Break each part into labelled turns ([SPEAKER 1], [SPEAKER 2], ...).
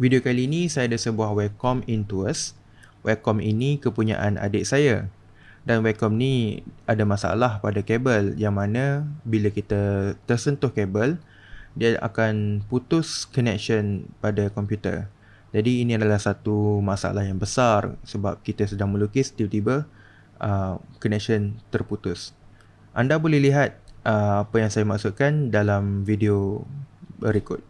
[SPEAKER 1] Video kali ini saya ada sebuah Wacom Intuos. Wacom ini kepunyaan adik saya. Dan Wacom ni ada masalah pada kabel yang mana bila kita tersentuh kabel, dia akan putus connection pada komputer. Jadi ini adalah satu masalah yang besar sebab kita sedang melukis tiba-tiba uh, connection terputus. Anda boleh lihat uh, apa yang saya maksudkan dalam video berikut.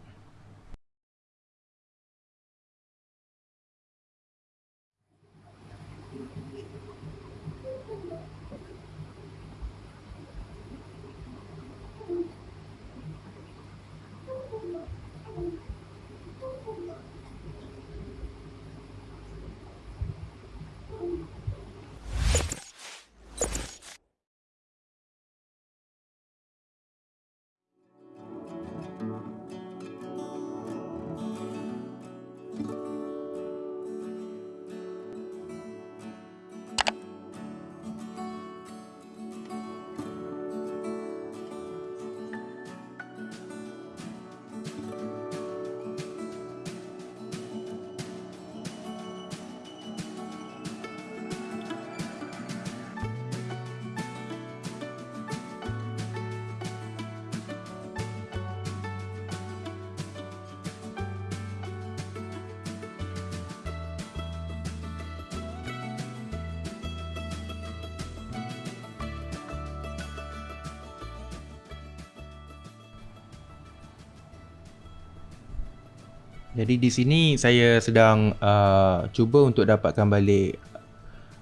[SPEAKER 1] Jadi di sini saya sedang uh, cuba untuk dapatkan balik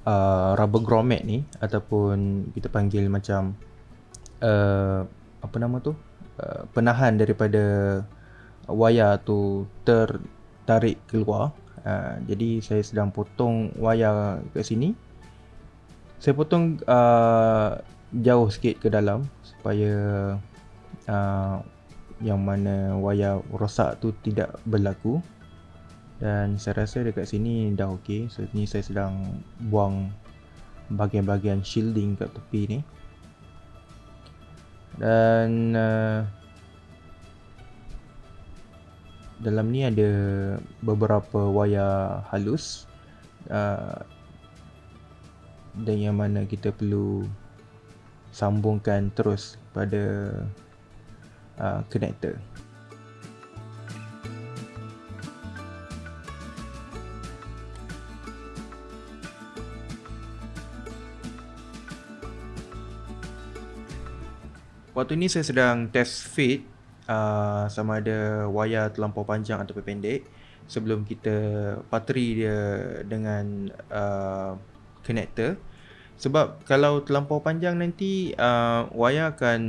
[SPEAKER 1] uh, rubber grommet ni ataupun kita panggil macam uh, apa nama tu uh, penahan daripada wayar tu tertarik keluar. Uh, jadi saya sedang potong wayar kat sini. Saya potong uh, jauh sikit ke dalam supaya uh, yang mana wayar rosak tu tidak berlaku. Dan saya rasa dekat sini dah okey. So ni saya sedang buang bahagian-bahagian shielding kat tepi ni. Dan uh, dalam ni ada beberapa wayar halus uh, dan yang mana kita perlu sambungkan terus pada uh, connector. Waktu ni saya sedang test fit uh, sama ada wayar terlampau panjang atau pendek sebelum kita patri dia dengan uh, connector sebab kalau terlampau panjang nanti uh, wayar akan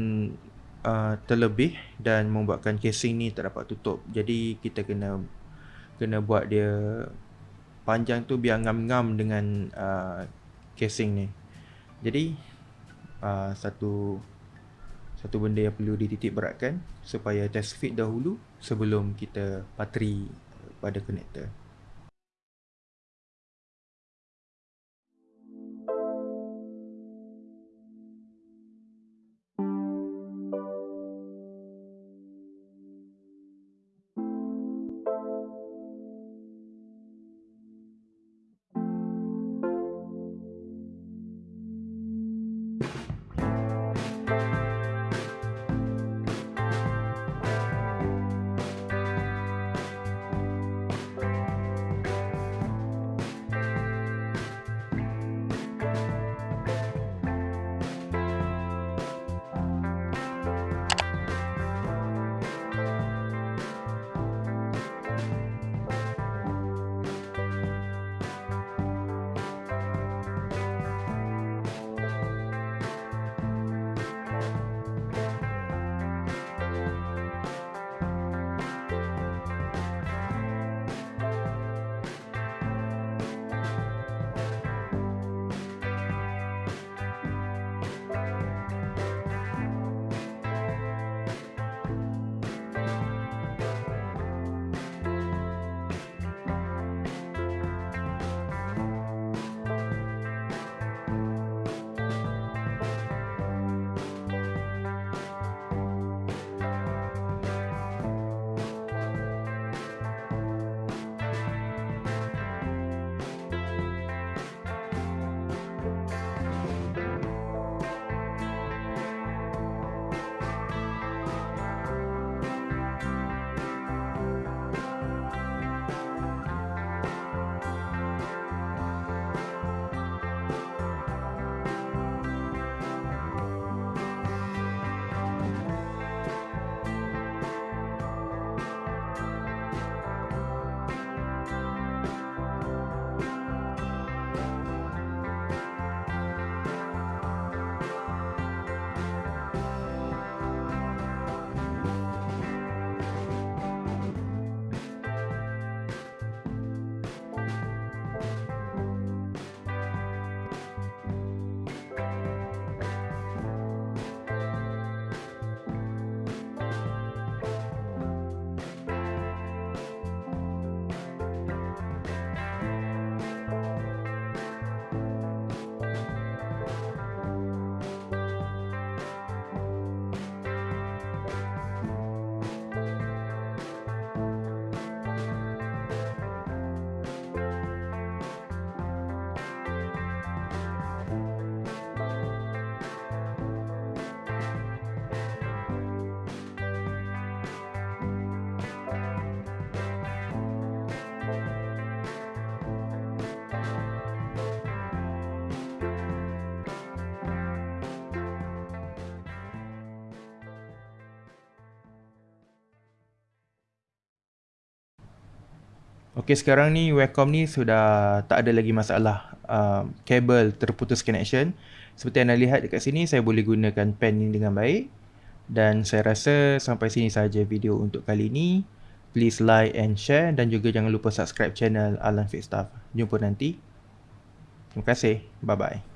[SPEAKER 1] uh, terlebih dan membuatkan casing ni tak dapat tutup. Jadi kita kena kena buat dia panjang tu biar ngam-ngam dengan uh, casing ni. Jadi uh, satu satu benda yang perlu dititik beratkan supaya test fit dahulu sebelum kita patri pada connector. Okey sekarang ni Wacom ni sudah tak ada lagi masalah uh, kabel terputus connection. Seperti anda lihat dekat sini saya boleh gunakan pen ni dengan baik. Dan saya rasa sampai sini saja video untuk kali ini. Please like and share dan juga jangan lupa subscribe channel Alan Fit Stuff. Jumpa nanti. Terima kasih. Bye bye.